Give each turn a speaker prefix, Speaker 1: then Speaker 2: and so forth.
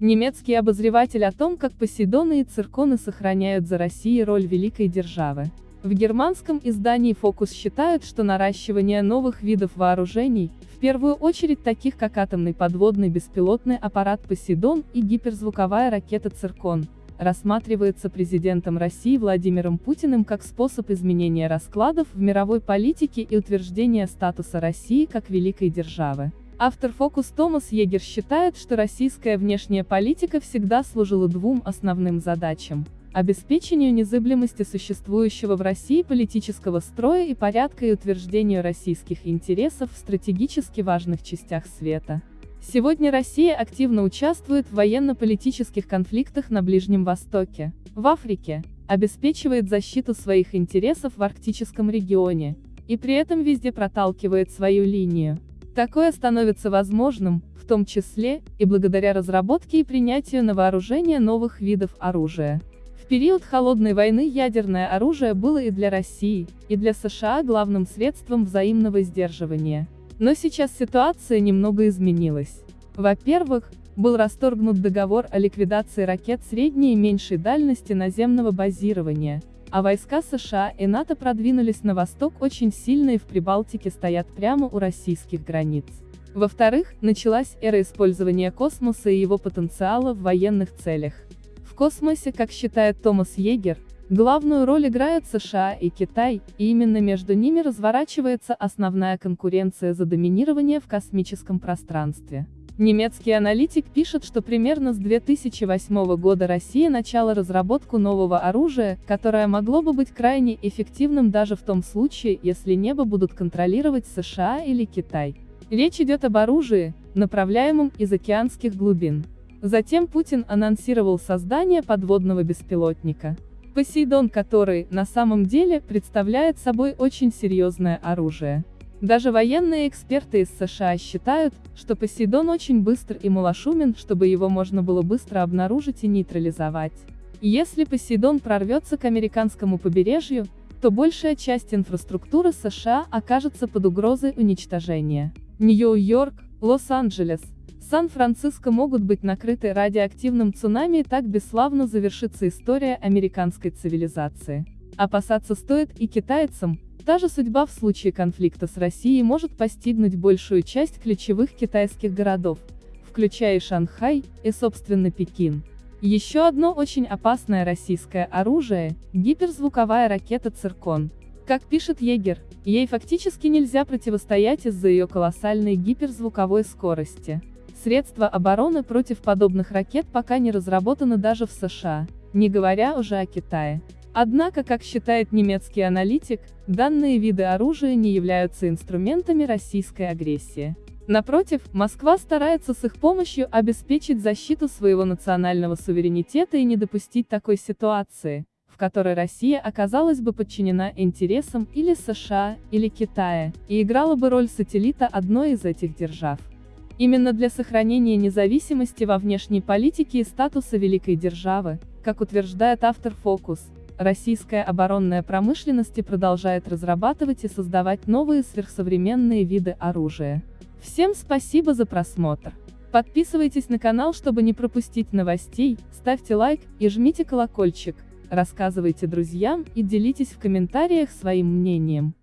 Speaker 1: Немецкий обозреватель о том, как Посейдоны и Цирконы сохраняют за Россией роль великой державы. В германском издании «Фокус» считают, что наращивание новых видов вооружений, в первую очередь таких как атомный подводный беспилотный аппарат «Посейдон» и гиперзвуковая ракета «Циркон», рассматривается президентом России Владимиром Путиным как способ изменения раскладов в мировой политике и утверждения статуса России как великой державы. Автор «Фокус» Томас Егер считает, что российская внешняя политика всегда служила двум основным задачам обеспечению незыблемости существующего в России политического строя и порядка и утверждению российских интересов в стратегически важных частях света. Сегодня Россия активно участвует в военно-политических конфликтах на Ближнем Востоке, в Африке, обеспечивает защиту своих интересов в арктическом регионе, и при этом везде проталкивает свою линию. Такое становится возможным, в том числе, и благодаря разработке и принятию на вооружение новых видов оружия период Холодной войны ядерное оружие было и для России, и для США главным средством взаимного сдерживания. Но сейчас ситуация немного изменилась. Во-первых, был расторгнут договор о ликвидации ракет средней и меньшей дальности наземного базирования, а войска США и НАТО продвинулись на восток очень сильно и в Прибалтике стоят прямо у российских границ. Во-вторых, началась эра использования космоса и его потенциала в военных целях космосе, как считает Томас Егер, главную роль играют США и Китай, и именно между ними разворачивается основная конкуренция за доминирование в космическом пространстве. Немецкий аналитик пишет, что примерно с 2008 года Россия начала разработку нового оружия, которое могло бы быть крайне эффективным даже в том случае, если небо будут контролировать США или Китай. Речь идет об оружии, направляемом из океанских глубин. Затем Путин анонсировал создание подводного беспилотника. Посейдон, который, на самом деле, представляет собой очень серьезное оружие. Даже военные эксперты из США считают, что Посейдон очень быстр и малошумен, чтобы его можно было быстро обнаружить и нейтрализовать. Если Посейдон прорвется к американскому побережью, то большая часть инфраструктуры США окажется под угрозой уничтожения. Нью-Йорк, Лос-Анджелес, Сан-Франциско могут быть накрыты радиоактивным цунами и так бесславно завершится история американской цивилизации. Опасаться стоит и китайцам, та же судьба в случае конфликта с Россией может постигнуть большую часть ключевых китайских городов, включая и Шанхай, и собственно Пекин. Еще одно очень опасное российское оружие – гиперзвуковая ракета «Циркон». Как пишет Егер, ей фактически нельзя противостоять из-за ее колоссальной гиперзвуковой скорости. Средства обороны против подобных ракет пока не разработаны даже в США, не говоря уже о Китае. Однако, как считает немецкий аналитик, данные виды оружия не являются инструментами российской агрессии. Напротив, Москва старается с их помощью обеспечить защиту своего национального суверенитета и не допустить такой ситуации, в которой Россия оказалась бы подчинена интересам или США, или Китая, и играла бы роль сателлита одной из этих держав. Именно для сохранения независимости во внешней политике и статуса великой державы, как утверждает автор «Фокус», российская оборонная промышленность продолжает разрабатывать и создавать новые сверхсовременные виды оружия. Всем спасибо за просмотр. Подписывайтесь на канал, чтобы не пропустить новостей, ставьте лайк и жмите колокольчик, рассказывайте друзьям и делитесь в комментариях своим мнением.